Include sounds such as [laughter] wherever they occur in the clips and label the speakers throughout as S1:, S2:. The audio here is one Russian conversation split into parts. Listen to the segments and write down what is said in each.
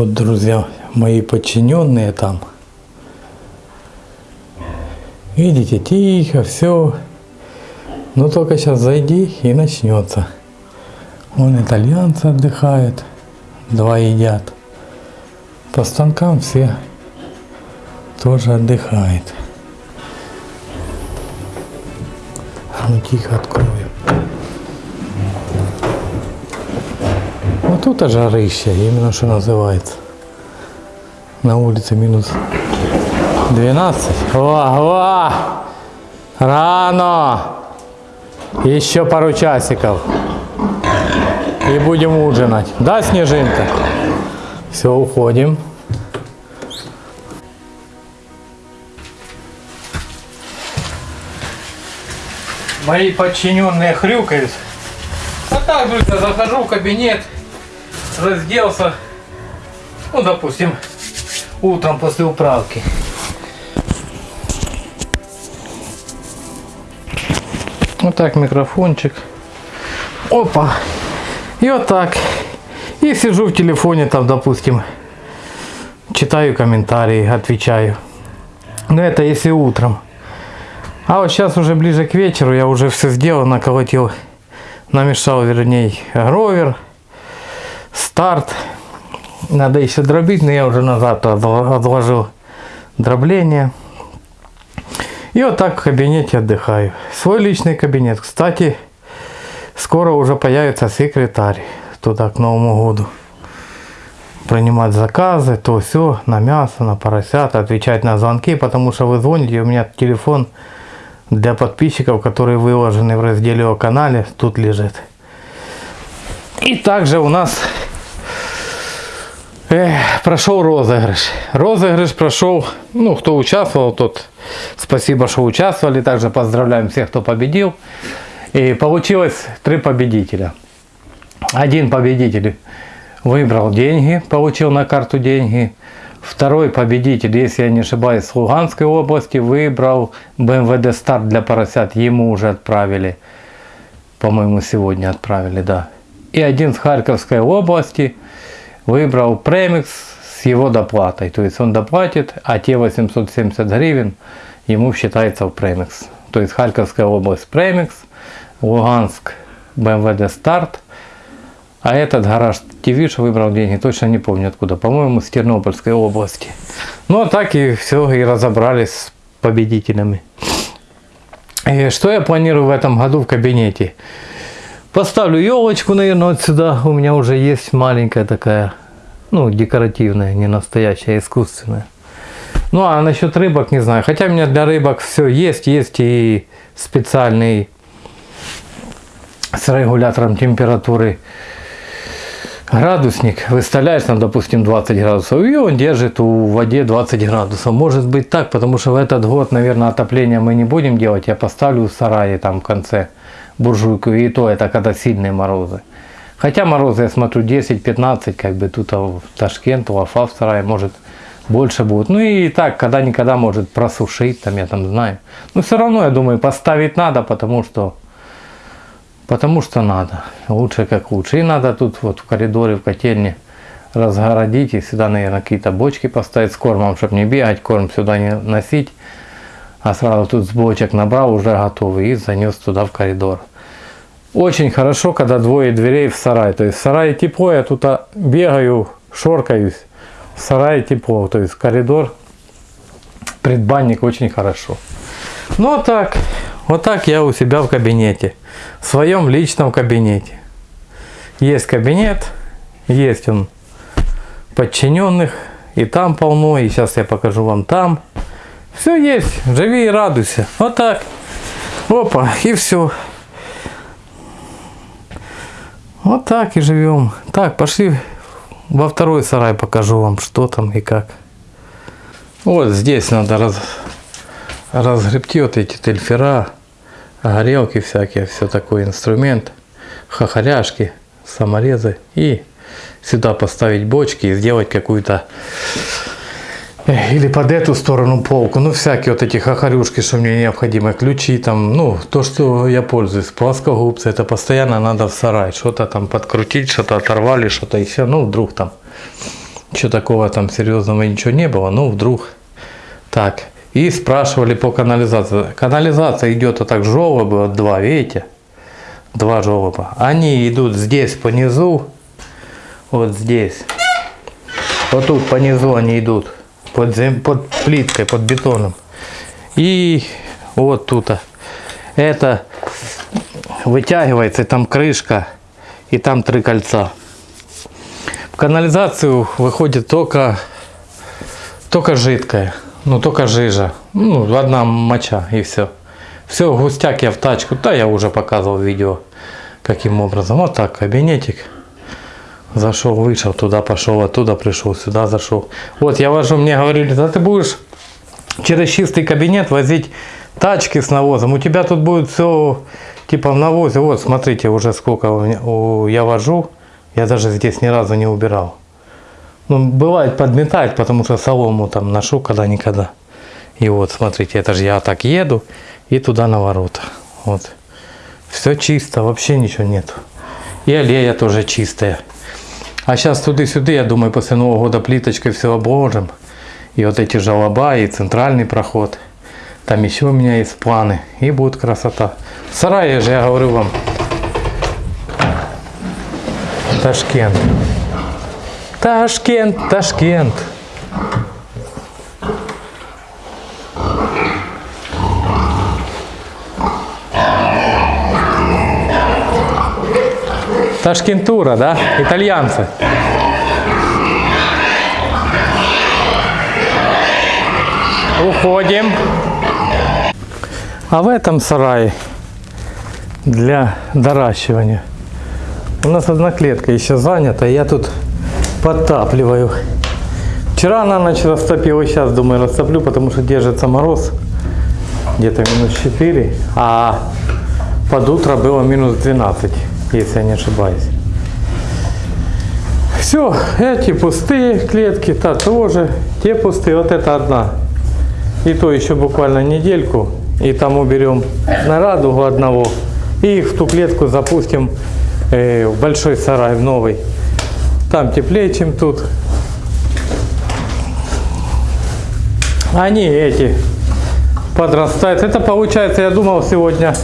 S1: Вот, друзья, мои подчиненные там. Видите, тихо, все. Но только сейчас зайди и начнется. Вон итальянцы отдыхают, два едят. По станкам все тоже отдыхают. А ну тихо открою. Тут жарища, именно что называется. На улице минус 12. О, о! Рано! Еще пару часиков. И будем ужинать. Да, Снежинка? Все, уходим. Мои подчиненные хрюкают. А так, друзья, захожу в кабинет, разделся, ну, допустим, утром после управки. Вот так микрофончик. Опа. И вот так. И сижу в телефоне там, допустим, читаю комментарии, отвечаю. Но это если утром. А вот сейчас уже ближе к вечеру я уже все сделал, наколотил, намешал, вернее, гровер, старт. Надо еще дробить, но я уже назад отложил дробление. И вот так в кабинете отдыхаю. Свой личный кабинет. Кстати, скоро уже появится секретарь туда к Новому году. Принимать заказы, то все, на мясо, на поросят, отвечать на звонки, потому что вы звоните, у меня телефон для подписчиков, которые выложены в разделе о канале, тут лежит. И также у нас э, прошел розыгрыш. Розыгрыш прошел, ну, кто участвовал, тот спасибо, что участвовали. Также поздравляем всех, кто победил. И получилось три победителя. Один победитель выбрал деньги, получил на карту деньги. Второй победитель, если я не ошибаюсь, с Луганской области, выбрал БМВД старт для поросят. Ему уже отправили. По-моему, сегодня отправили, да. И один с Харьковской области выбрал премикс с его доплатой. То есть он доплатит, а те 870 гривен ему считается в премикс. То есть Харьковская область премикс, Луганск БМВД старт – а этот гараж ТВ выбрал деньги, точно не помню откуда, по-моему, с Тернопольской области. Ну, а так и все, и разобрались с победителями. И что я планирую в этом году в кабинете? Поставлю елочку, наверное, вот сюда. У меня уже есть маленькая такая, ну, декоративная, не настоящая, искусственная. Ну, а насчет рыбок не знаю. Хотя у меня для рыбок все есть. Есть и специальный с регулятором температуры градусник, выставляешь там, допустим, 20 градусов, и он держит у воде 20 градусов. Может быть так, потому что в этот год, наверное, отопление мы не будем делать. Я поставлю в сарае там в конце буржуйку, и то это когда сильные морозы. Хотя морозы, я смотрю, 10-15, как бы тут а в Ташкент, у Афа в сарае, может больше будет. Ну и так, когда-никогда может просушить, там я там знаю. Но все равно, я думаю, поставить надо, потому что Потому что надо. Лучше как лучше. И надо тут вот в коридоре, в котельне разгородить. И сюда, наверное, какие-то бочки поставить с кормом, чтобы не бегать, корм сюда не носить. А сразу тут с бочек набрал, уже готовый, и занес туда в коридор. Очень хорошо, когда двое дверей в сарай. То есть в сарае тепло, я тут бегаю, шоркаюсь. В сарае тепло, то есть коридор, предбанник очень хорошо. Ну а так, вот так я у себя в кабинете, в своем личном кабинете. Есть кабинет, есть он подчиненных, и там полно, и сейчас я покажу вам там. Все есть, живи и радуйся. Вот так. Опа, и все. Вот так и живем. Так, пошли во второй сарай покажу вам, что там и как. Вот здесь надо раз, разгребти вот эти тельфера горелки всякие, все такой инструмент, хохоряшки, саморезы и сюда поставить бочки и сделать какую-то или под эту сторону полку, ну всякие вот эти хохорюшки, что мне необходимо, ключи там, ну то, что я пользуюсь, плоскогубцы, это постоянно надо в сарай, что-то там подкрутить, что-то оторвали, что-то еще, ну вдруг там Ничего такого там серьезного ничего не было, ну вдруг так. И спрашивали по канализации. Канализация идет вот так вот два, видите? Два желоба. Они идут здесь по низу, вот здесь. Вот тут по низу они идут, под, зем... под плиткой, под бетоном. И вот тут. Это вытягивается, там крышка, и там три кольца. В канализацию выходит только, только жидкое, ну только жижа, ну одна моча и все. Все, густяк я в тачку, да я уже показывал видео, каким образом. Вот так, кабинетик. Зашел, вышел, туда пошел, оттуда пришел, сюда зашел. Вот я вожу, мне говорили, да ты будешь через чистый кабинет возить тачки с навозом. У тебя тут будет все типа в навозе. Вот, смотрите, уже сколько у меня, у, я вожу. Я даже здесь ни разу не убирал. Ну, бывает подметать, потому что солому там ношу когда-никогда. И вот, смотрите, это же я так еду и туда на ворота. Вот. Все чисто, вообще ничего нету. И аллея тоже чистая. А сейчас туды-сюда, я думаю, после Нового года плиточкой все обложим. И вот эти жалоба, и центральный проход. Там еще у меня есть планы. И будет красота. В сарае же, я говорю вам, Ташкент. Ташкент, Ташкент. Ташкентура, да? Итальянцы. Уходим. А в этом сарае для доращивания у нас одна клетка еще занята, я тут подтапливаю. Вчера на ночь растопил, и сейчас думаю растоплю, потому что держится мороз, где-то минус 4, а под утро было минус 12 если я не ошибаюсь. Все, эти пустые клетки, та тоже, те пустые, вот это одна. И то еще буквально недельку, и там уберем на радугу одного, и их в ту клетку запустим э, в большой сарай, в новый. Там теплее, чем тут. Они эти подрастают. Это получается, я думал сегодня,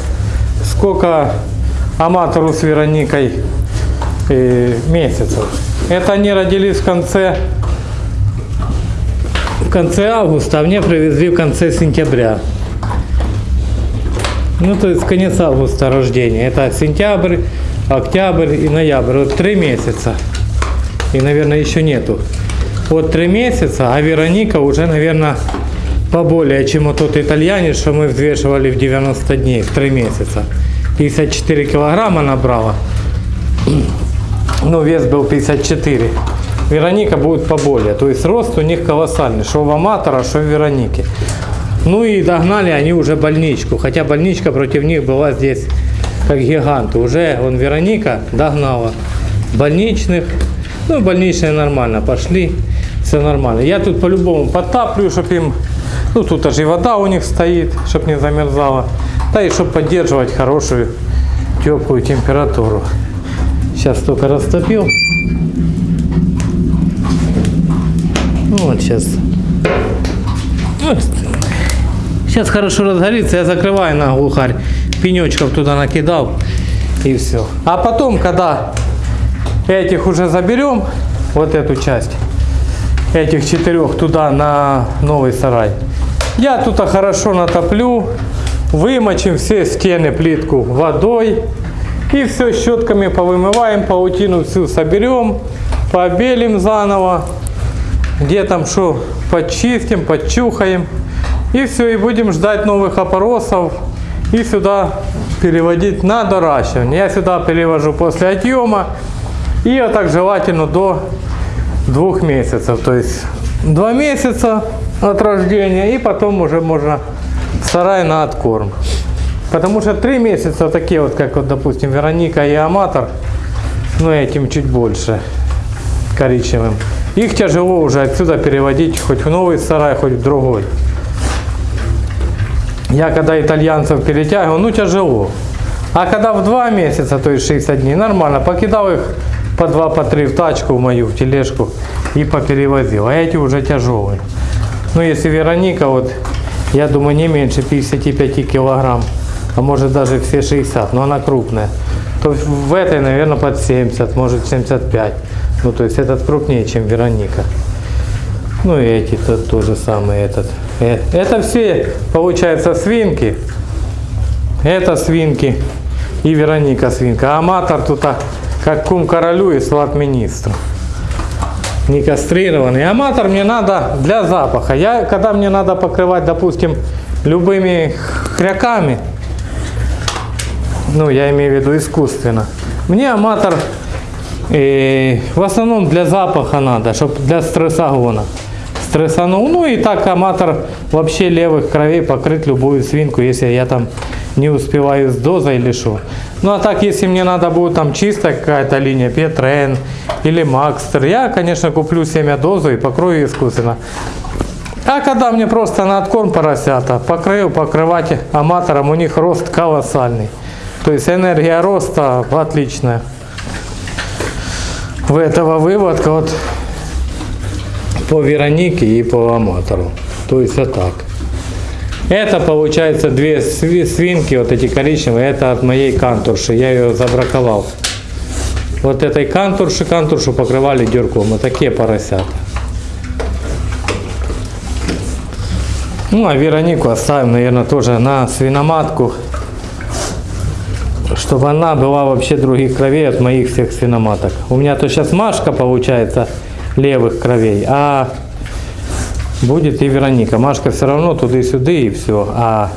S1: сколько аматору с Вероникой э, месяцев. Это они родились в конце, в конце августа, а мне привезли в конце сентября. Ну, то есть конец августа рождения. Это сентябрь, октябрь и ноябрь. Вот три месяца. И, наверное, еще нету. Вот три месяца, а Вероника уже, наверное, поболее, чем вот тот итальянец, что мы взвешивали в 90 дней, в три месяца. 54 килограмма набрала. Ну, вес был 54. Вероника будет поболее. То есть рост у них колоссальный. Что в аматора, что в Веронике. Ну и догнали они уже больничку. Хотя больничка против них была здесь как гигант. Уже он Вероника догнала больничных. Ну, больничные нормально пошли. Все нормально. Я тут по-любому подтаплю, чтобы им... Ну, тут даже и вода у них стоит, чтобы не замерзала. Да и чтобы поддерживать хорошую теплую температуру. Сейчас только растопил. Ну, вот сейчас. Сейчас хорошо разгорится, я закрываю на глухарь. Пенечков туда накидал и все. А потом, когда этих уже заберем, вот эту часть, этих четырех туда на новый сарай, я тут хорошо натоплю, Вымочим все стены плитку водой. И все щетками повымываем, паутину всю соберем, побелим заново. Где там что, почистим, подчухаем. И все, и будем ждать новых опоросов. И сюда переводить на доращивание. Я сюда перевожу после отъема. И вот так желательно до двух месяцев. То есть два месяца от рождения. И потом уже можно сарай на откорм. Потому что три месяца такие вот, как вот, допустим, Вероника и Аматор, ну этим чуть больше, коричневым. Их тяжело уже отсюда переводить хоть в новый сарай, хоть в другой. Я когда итальянцев перетягивал, ну тяжело. А когда в два месяца, то есть 60 дней, нормально, покидал их по два, по три в тачку в мою, в тележку и поперевозил. А эти уже тяжелые. Ну, если Вероника, вот, я думаю, не меньше 55 килограмм, а может даже все 60, но она крупная, то в этой, наверное, под 70, может 75. Ну, то есть этот крупнее, чем Вероника. Ну, и эти тут тоже самый этот. Э, Это все, получается, свинки. Это свинки и Вероника свинка. А аматор тут как кум королю и сват министру. Не кастрированный. Аматор мне надо для запаха. Я, когда мне надо покрывать, допустим, любыми хряками, ну, я имею в виду искусственно, мне аматор э, в основном для запаха надо, чтобы для стрессогона. Стрессанул. Ну и так аматор вообще левых кровей покрыть любую свинку, если я там не успеваю с дозой что. Ну а так, если мне надо будет там чистая какая-то линия, Петрен или Макстер, я, конечно, куплю семя дозу и покрою искусственно. А когда мне просто на откорм поросята, покрою, покрывать аматором, у них рост колоссальный. То есть энергия роста отличная. В этого выводка вот по Веронике и по аматору. То есть вот так. Это получается две сви- свинки, вот эти коричневые, это от моей кантурши, я ее забраковал. Вот этой кантурши, кантуршу покрывали дюрком, вот такие поросята. Ну, а Веронику оставим, наверное, тоже на свиноматку, чтобы она была вообще других кровей от моих всех свиноматок. У меня то сейчас Машка получается левых кровей, а будет и Вероника. Машка все равно туда-сюда и все, а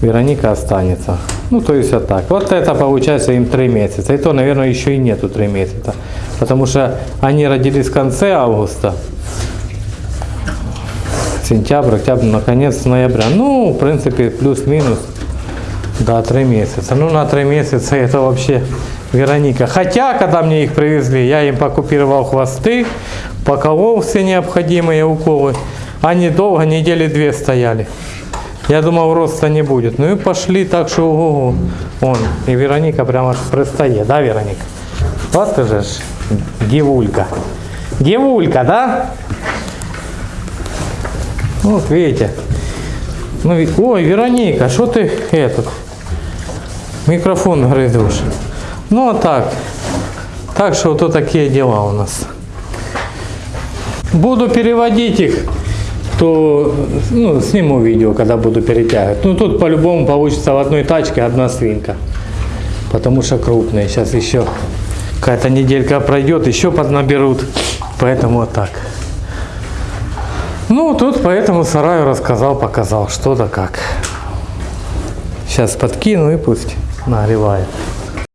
S1: Вероника останется. Ну, то есть вот так. Вот это получается им 3 месяца. И то, наверное, еще и нету 3 месяца. Потому что они родились в конце августа. Сентябрь, октябрь, наконец ноября. Ну, в принципе, плюс-минус. Да, 3 месяца. Ну, на 3 месяца [laughs] это вообще Вероника. Хотя, когда мне их привезли, я им покупировал хвосты, поколол все необходимые уколы. Они долго, недели две стояли. Я думал, роста не будет. Ну и пошли так, что ого Он. И Вероника прямо аж да, Вероника? Вот ты же ж девулька. Девулька, да? Вот видите. Ну, ой, Вероника, что ты этот микрофон грызешь? Ну, а так. Так что вот такие дела у нас. Буду переводить их, то ну, сниму видео, когда буду перетягивать. Ну, тут по-любому получится в одной тачке одна свинка. Потому что крупные. Сейчас еще какая-то неделька пройдет, еще поднаберут. Поэтому вот так. Ну, тут по этому сараю рассказал, показал, что да как. Сейчас подкину и пусть нагревает.